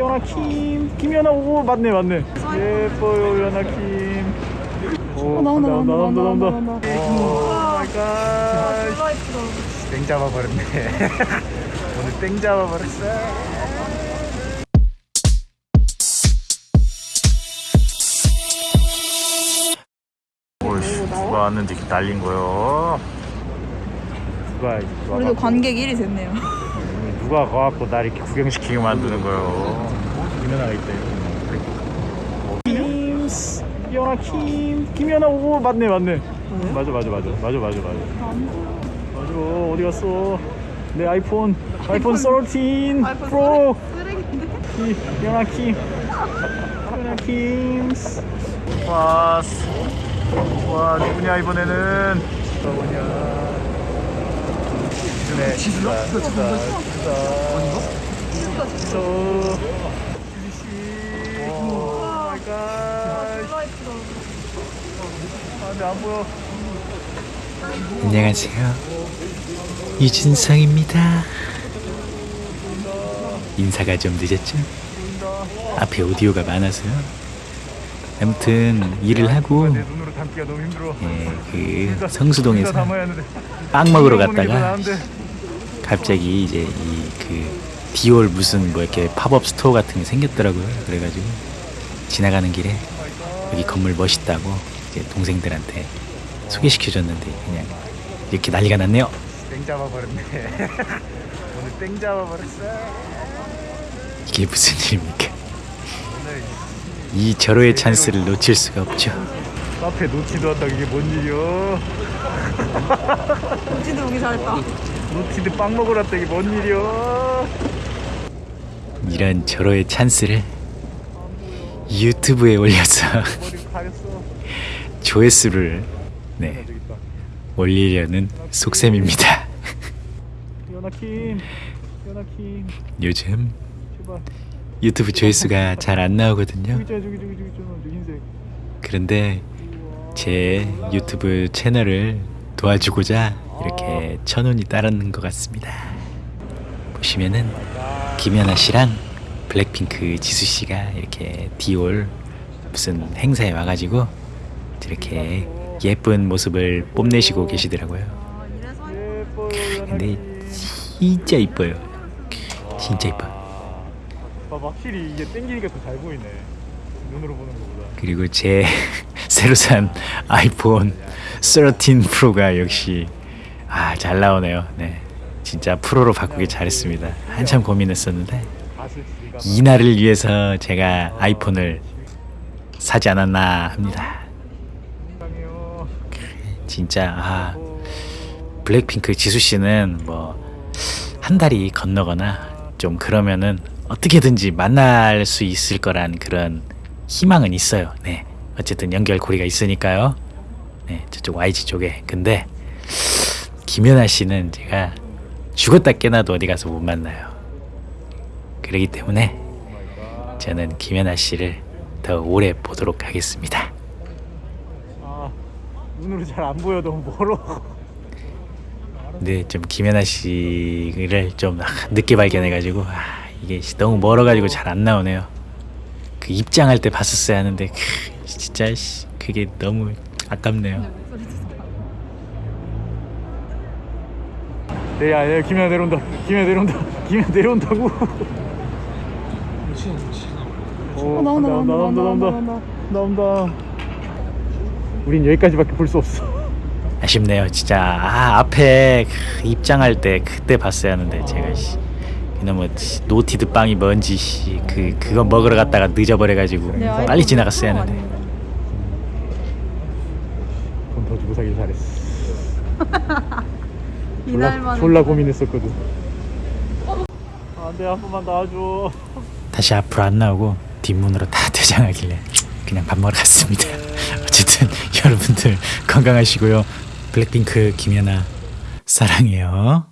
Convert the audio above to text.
연아 킴 김연아 오 맞네 맞네. 예뻐요 연아 킴 오, 어, 나온다, 나온다, 나온다, 나온다. Oh my god. 땡 잡아버렸네. 오늘 땡 잡아버렸어. 누가 왔는데 이렇게 날린 거요? 누가 누가 우리도 관객 1위 됐네요. 누가 가갖고 날 이렇게 구경시키게 만드는 거요 김연아가 있다 김스 연아 킴 김연아 오 맞네 맞네 맞아 맞아 맞아 맞아 맞아 맞아 맞아 어디 갔어 내 아이폰 아이폰 13 프로 연아 킴 연아 킴스 왔어 와 누구냐 이번에는 누구냐 지수네 지수다 지수다 지수다 지수 지수씨 Oh my god 졸라 예쁘다. 보여 안녕하세요. 유진성입니다. 인사가 좀 늦었죠? 앞에 오디오가 많아서요. 아무튼 일을 하고 힘들어 예, 그 성수동에서 빵 먹으러 갔다가. 갑자기 이제 이 그 디올 무슨 뭐 이렇게 팝업 스토어 같은 게 생겼더라고요. 그래가지고 지나가는 길에 여기 건물 멋있다고 이제 동생들한테 소개시켜줬는데 그냥 이렇게 난리가 났네요. 땡 잡아버렸네 오늘 땡 잡아버렸어 이게 무슨 일입니까? 이 절호의 찬스를 놓칠 수가 없죠. 카페 노티드 왔다 이게 뭔 일이야 우지도 오기 잘했다. 노티드 빵 먹으러 왔다 이게 뭔 일이야 이런 절호의 찬스를 유튜브에 올려서 조회수를 네, 올리려는 속셈입니다. 요즘 유튜브 조회수가 잘 안 나오거든요. 그런데 제 유튜브 채널을 도와주고자 이렇게 천 원이 따르는 것 같습니다. 보시면은 김연아 씨랑 블랙핑크 지수 씨가 이렇게 디올 무슨 행사에 와가지고 이렇게 예쁜 모습을 뽐내시고 계시더라고요. 아, 근데 진짜 이뻐요. 진짜 이뻐. 봐 확실히 이게 땡기니까 더 잘 보이네 눈으로 보는 것보다 그리고 제 새로 산 아이폰 13 프로가 역시 아 잘 나오네요. 네, 진짜 프로로 바꾸기 잘했습니다. 한참 고민했었는데 가슬 지가 이 날을 위해서 제가 아이폰을 사지 않았나 합니다. 진짜 아 블랙핑크 지수 씨는 뭐 한 달이 건너거나 좀 그러면은 어떻게든지 만날 수 있을 거란 그런 희망은 있어요. 네. 어쨌든 연결고리가 있으니까요. 네, 저쪽 YG 쪽에. 근데 김연아 씨는 제가 죽었다 깨나도 어디 가서 못 만나요. 그러기 때문에 저는 김연아 씨를 더 오래 보도록 하겠습니다. 아 눈으로 잘 안 보여. 너무 멀어. 근데 좀 김연아 씨를 좀 아, 늦게 발견해가지고 아, 이게 씨, 너무 멀어가지고 잘 안 나오네요. 그 입장할 때 봤었어야 하는데 크, 진짜 씨, 그게 너무 아깝네요. 네 야 야, 김연아 내려온다. 김연아 내려온다. 김연아 내려온다고. 오, 어, 나온다, 나온다, 나온다, 나온다. 나온다 우린 여기까지밖에 볼 수 없어. 아쉽네요, 진짜. 아, 앞에 크, 입장할 때 그때 봤어야 하는데 제가 씨, 이놈의 씨, 노티드 빵이 뭔지 씨, 그 그거 먹으러 갔다가 늦어버려가지고 내 아이폰 빨리 지나갔어야 하는데. 돈 더 주고 사길 잘했어. 이날만 졸라 고민했었거든. 안돼 한 번만 나와줘 다시 앞으로 안 나오고 뒷문으로 다 퇴장하길래 그냥 밥 먹으러 갔습니다. 여러분들 건강하시고요. 블랙핑크 김연아 사랑해요.